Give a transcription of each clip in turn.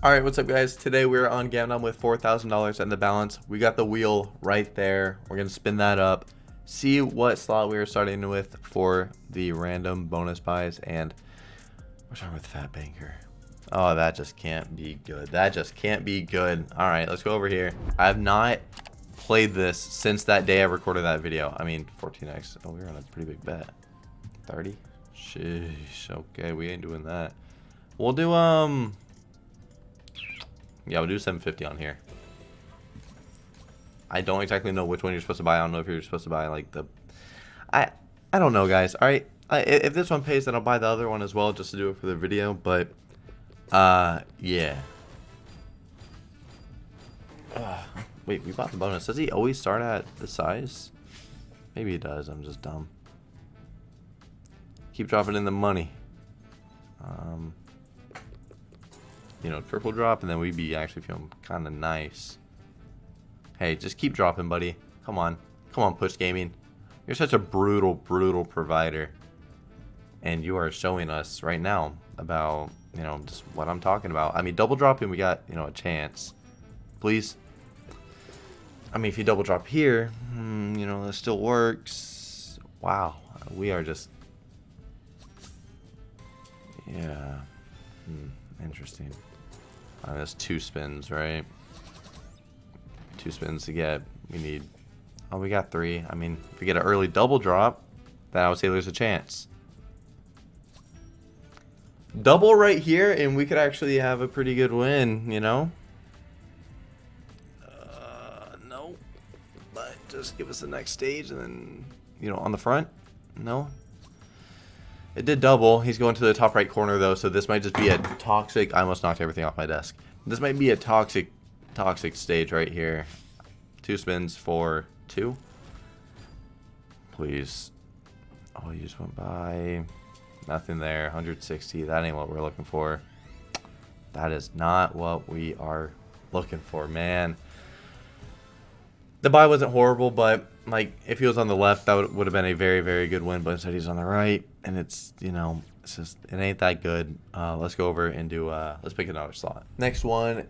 Alright, what's up guys? Today we're on Gamdom with $4,000 in the balance. We got the wheel right there. We're going to spin that up. See what slot we are starting with for the random bonus buys. And we're starting with Fat Banker. Oh, that just can't be good. That just can't be good. Alright, let's go over here. I have not played this since that day I recorded that video. I mean, 14x. Oh, we are on a pretty big bet. 30? Sheesh. Okay, we ain't doing that. We'll do, um... Yeah, we'll do 750 on here. I don't exactly know which one you're supposed to buy. I don't know if you're supposed to buy, like, the... I I don't know, guys. Alright, if this one pays, then I'll buy the other one as well, just to do it for the video, but... Uh, yeah. Wait, we bought the bonus. Does he always start at the size? Maybe he does. I'm just dumb. Keep dropping in the money. Um, you know, triple drop, and then we'd be actually feeling kind of nice. Hey, just keep dropping, buddy. Come on. Come on, Push Gaming. You're such a brutal, brutal provider. And you are showing us right now about, you know, just what I'm talking about. I mean, double dropping, we got, you know, a chance. Please. I mean, if you double drop here, hmm, you know, that still works. Wow. We are just... Yeah. Hmm. Interesting. Uh, that's two spins, right? Two spins to get. We need... Oh, we got three. I mean, if we get an early double drop, then I would say there's a chance. Double right here, and we could actually have a pretty good win, you know? Uh, no. But just give us the next stage, and then, you know, on the front? No? It did double. He's going to the top right corner, though, so this might just be a toxic... I almost knocked everything off my desk. This might be a toxic, toxic stage right here. Two spins for two. Please. Oh, you just went by. Nothing there. 160. That ain't what we're looking for. That is not what we are looking for, man. The buy wasn't horrible, but like if he was on the left, that would, would have been a very, very good win. But instead, he's on the right, and it's you know, it's just it ain't that good. Uh, let's go over and do. Uh, let's pick another slot. Next one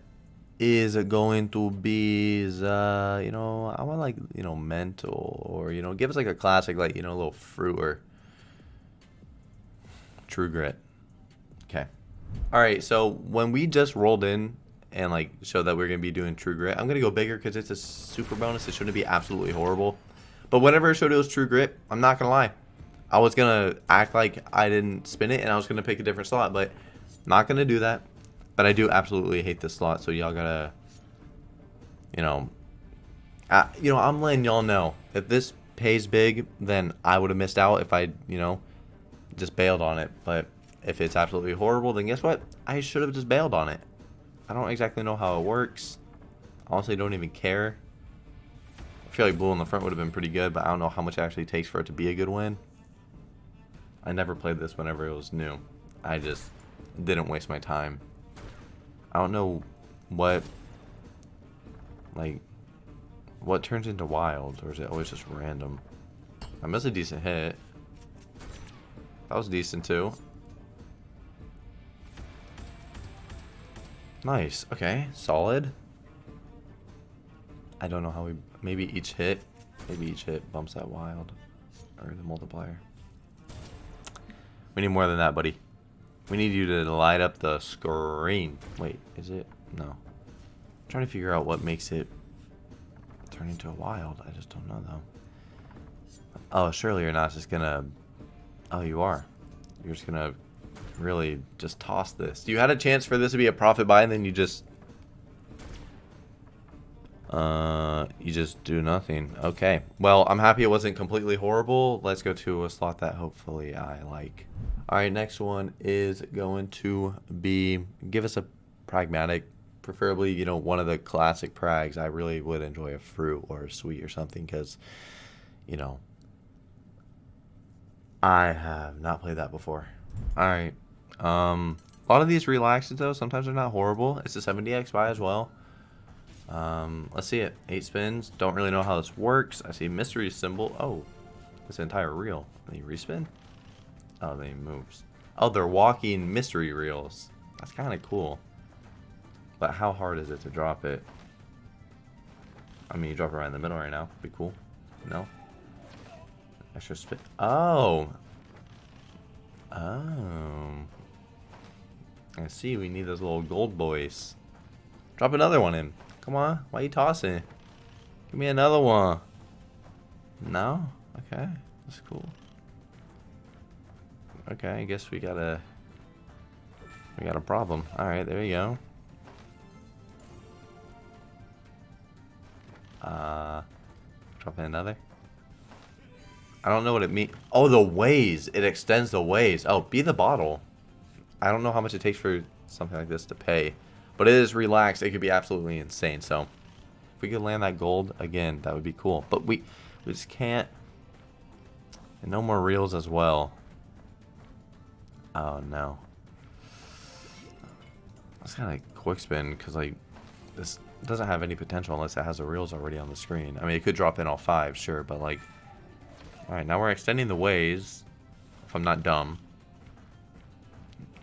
is going to be uh, you know, I want like you know, mental or you know, give us like a classic, like you know, a little fruit or true grit. Okay. All right. So when we just rolled in and like show that we're gonna be doing true grit. I'm gonna go bigger because it's a super bonus. It shouldn't be absolutely horrible. But whenever I showed it was true grit, I'm not gonna lie. I was gonna act like I didn't spin it and I was gonna pick a different slot, but not gonna do that. But I do absolutely hate this slot, so y'all gotta, you know, uh, you know, I'm letting y'all know if this pays big, then I would have missed out if I, you know, just bailed on it. But if it's absolutely horrible, then guess what? I should have just bailed on it. I don't exactly know how it works. Honestly, don't even care. I feel like blue on the front would have been pretty good, but I don't know how much it actually takes for it to be a good win. I never played this whenever it was new. I just didn't waste my time. I don't know what, like, what turns into wild, or is it always just random? I missed a decent hit. That was decent too. Nice. Okay. Solid. I don't know how we... Maybe each hit... Maybe each hit bumps that wild. Or the multiplier. We need more than that, buddy. We need you to light up the screen. Wait, is it? No. I'm trying to figure out what makes it turn into a wild. I just don't know, though. Oh, surely you're not just gonna... Oh, you are. You're just gonna really just toss this. You had a chance for this to be a profit buy and then you just... Uh, you just do nothing. Okay. Well, I'm happy it wasn't completely horrible. Let's go to a slot that hopefully I like. Alright, next one is going to be... Give us a pragmatic preferably, you know, one of the classic prags. I really would enjoy a fruit or a sweet or something because, you know, I have not played that before. All right. Um, a lot of these relaxes, though, sometimes they're not horrible. It's a 70x buy as well. Um, let's see it. Eight spins. Don't really know how this works. I see mystery symbol. Oh, this entire reel. They respin? Oh, they moves. Oh, they're walking mystery reels. That's kind of cool. But how hard is it to drop it? I mean, you drop it right in the middle right now. Be cool. No? Extra spin. Oh! Oh. I see, we need those little gold boys. Drop another one in. Come on, why are you tossing? Give me another one. No? Okay, that's cool. Okay, I guess we got a... We got a problem. Alright, there you go. Uh, drop in another. I don't know what it means. Oh, the ways. It extends the ways. Oh, be the bottle. I don't know how much it takes for something like this to pay. But it is relaxed. It could be absolutely insane. So, if we could land that gold, again, that would be cool. But we, we just can't. And no more reels as well. Oh, no. Let's kind of quick spin because, like, this doesn't have any potential unless it has the reels already on the screen. I mean, it could drop in all five, sure, but, like... Alright, now we're extending the ways. If I'm not dumb.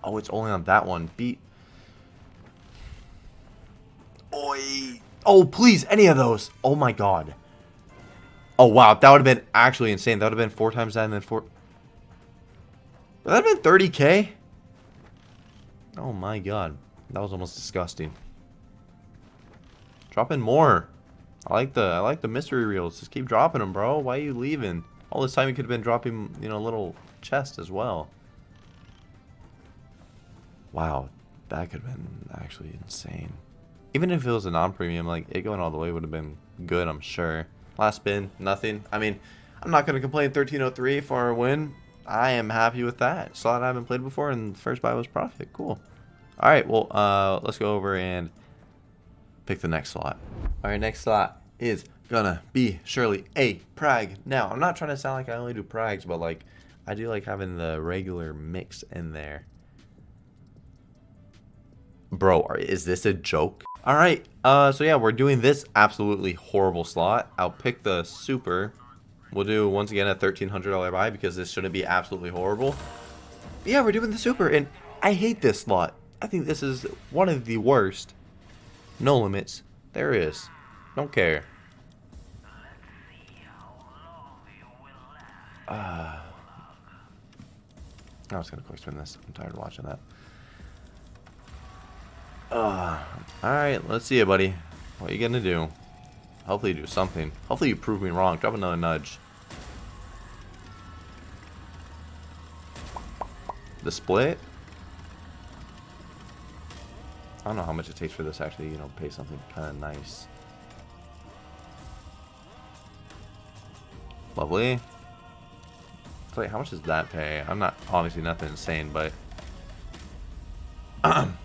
Oh, it's only on that one. Beat. Oh, please, any of those. Oh my god. Oh, wow. That would have been actually insane. That would have been four times that and then four... Would that have been 30k? Oh my god. That was almost disgusting. Drop in more. I like the I like the mystery reels. Just keep dropping them, bro. Why are you leaving? All this time you could have been dropping, you know, a little chest as well. Wow, that could have been actually insane. Even if it was a non-premium, like, it going all the way would have been good, I'm sure. Last spin, nothing. I mean, I'm not going to complain 1303 for a win. I am happy with that. Slot I haven't played before, and the first buy was profit. Cool. All right, well, uh, let's go over and pick the next slot. All right, next slot is gonna be surely a prag. Now, I'm not trying to sound like I only do prags, but like, I do like having the regular mix in there. Bro, is this a joke? All right, uh, so yeah, we're doing this absolutely horrible slot. I'll pick the super. We'll do, once again, a $1,300 buy because this shouldn't be absolutely horrible. But yeah, we're doing the super, and I hate this slot. I think this is one of the worst. No limits. There is. Don't care. Uh, I was going to quick spin this. I'm tired of watching that. Uh, Alright, let's see it, buddy. What are you to do? Hopefully do something. Hopefully you prove me wrong. Drop another nudge. The split? I don't know how much it takes for this actually, you know, pay something kind of nice. Lovely. So wait, how much does that pay? I'm not, obviously nothing insane, but...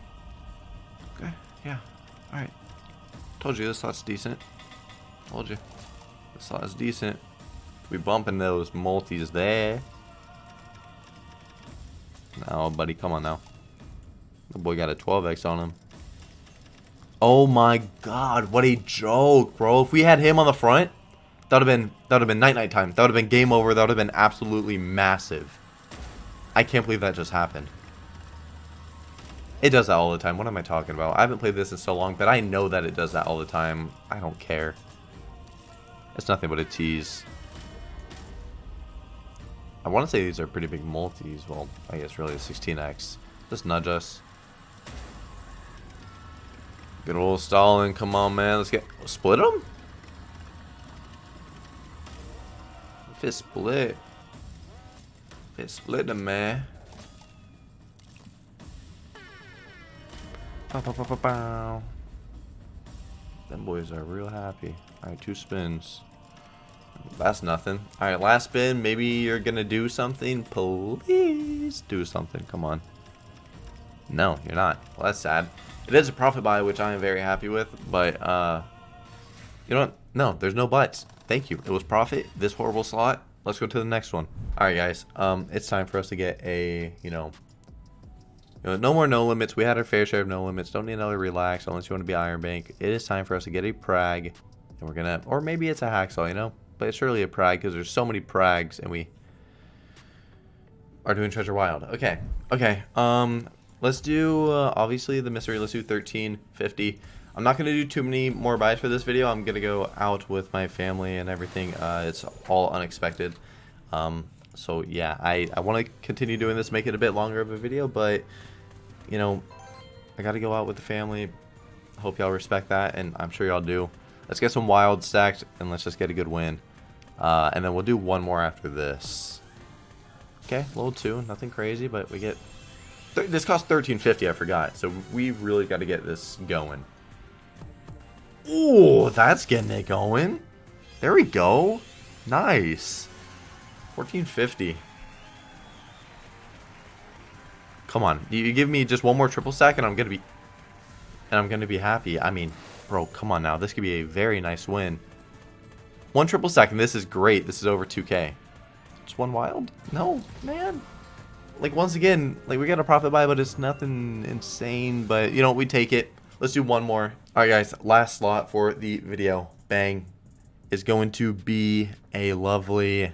Told you this slot's decent. Told you. This is decent. We bumping those multis there. Now, buddy, come on now. The boy got a 12x on him. Oh my god, what a joke, bro. If we had him on the front, that would have been that would have been night night time. That would have been game over. That would have been absolutely massive. I can't believe that just happened. It does that all the time. What am I talking about? I haven't played this in so long, but I know that it does that all the time. I don't care. It's nothing but a tease. I want to say these are pretty big multis. Well, I guess really a 16x. Just nudge us. Good old Stalin. Come on, man. Let's get... Split them? If it split. If it split them, man. Bow, bow, bow, bow. Them boys are real happy. Alright, two spins. That's nothing. Alright, last spin. Maybe you're gonna do something. Please do something. Come on. No, you're not. Well, that's sad. It is a profit buy, which I am very happy with, but, uh, you know what? No, there's no buts. Thank you. It was profit. This horrible slot. Let's go to the next one. All right, guys. Um, it's time for us to get a, you know, you know, no more no limits. We had our fair share of no limits. Don't need another relax unless you want to be Iron Bank. It is time for us to get a Prag, and we're gonna, or maybe it's a Hacksaw, you know, but it's surely a Prag because there's so many Prags, and we are doing Treasure Wild. Okay, okay. Um, let's do uh, obviously the mystery. Let's do 1350. I'm not gonna do too many more buys for this video. I'm gonna go out with my family and everything. Uh, it's all unexpected. Um, so yeah, I I want to continue doing this, make it a bit longer of a video, but you know, I got to go out with the family. Hope y'all respect that, and I'm sure y'all do. Let's get some wild stacked, and let's just get a good win. Uh, and then we'll do one more after this. Okay, level two, nothing crazy, but we get... this costs 13.50, I forgot. So we really got to get this going. Ooh, that's getting it going. There we go. Nice. 1450. Come on. You give me just one more triple stack and I'm going to be... And I'm going to be happy. I mean, bro, come on now. This could be a very nice win. One triple stack and this is great. This is over 2k. Just one wild? No, man. Like, once again, like, we got a profit buy, but it's nothing insane. But, you know, we take it. Let's do one more. All right, guys. Last slot for the video. Bang. Is going to be a lovely...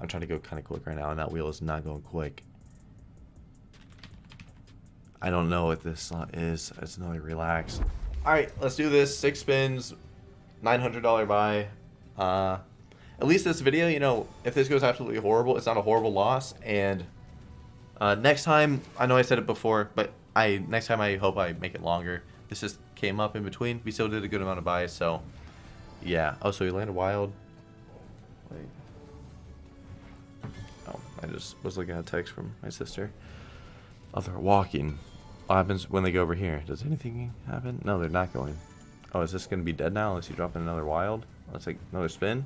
I'm trying to go kind of quick right now, and that wheel is not going quick. I don't know what this is. It's another relax. All right, let's do this. Six spins, $900 buy. Uh, at least this video, you know, if this goes absolutely horrible, it's not a horrible loss. And uh, next time, I know I said it before, but I next time I hope I make it longer. This just came up in between. We still did a good amount of buys, so yeah. Oh, so he landed wild. Wait. Oh, I just was looking at a text from my sister. Oh, they're walking. What happens when they go over here? Does anything happen? No, they're not going. Oh, is this going to be dead now unless you drop in another wild? Let's take another spin.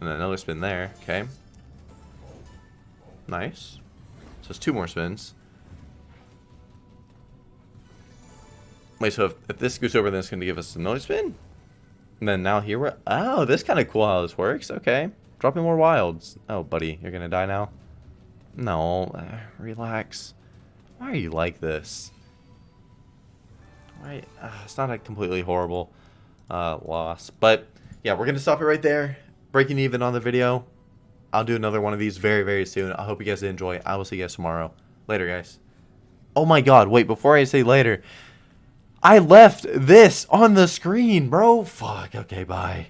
And then another spin there. Okay. Nice. So it's two more spins. Wait, so if, if this goes over, then it's going to give us another spin? And then now here we're... Oh, this kind of cool how this works. Okay. Dropping more wilds. Oh, buddy, you're going to die now? No. Uh, relax. Why are you like this? Right, uh, it's not a completely horrible uh, loss, but yeah, we're gonna stop it right there. Breaking even on the video. I'll do another one of these very, very soon. I hope you guys enjoy. I will see you guys tomorrow. Later, guys. Oh my god, wait, before I say later, I left this on the screen, bro. Fuck, okay, bye.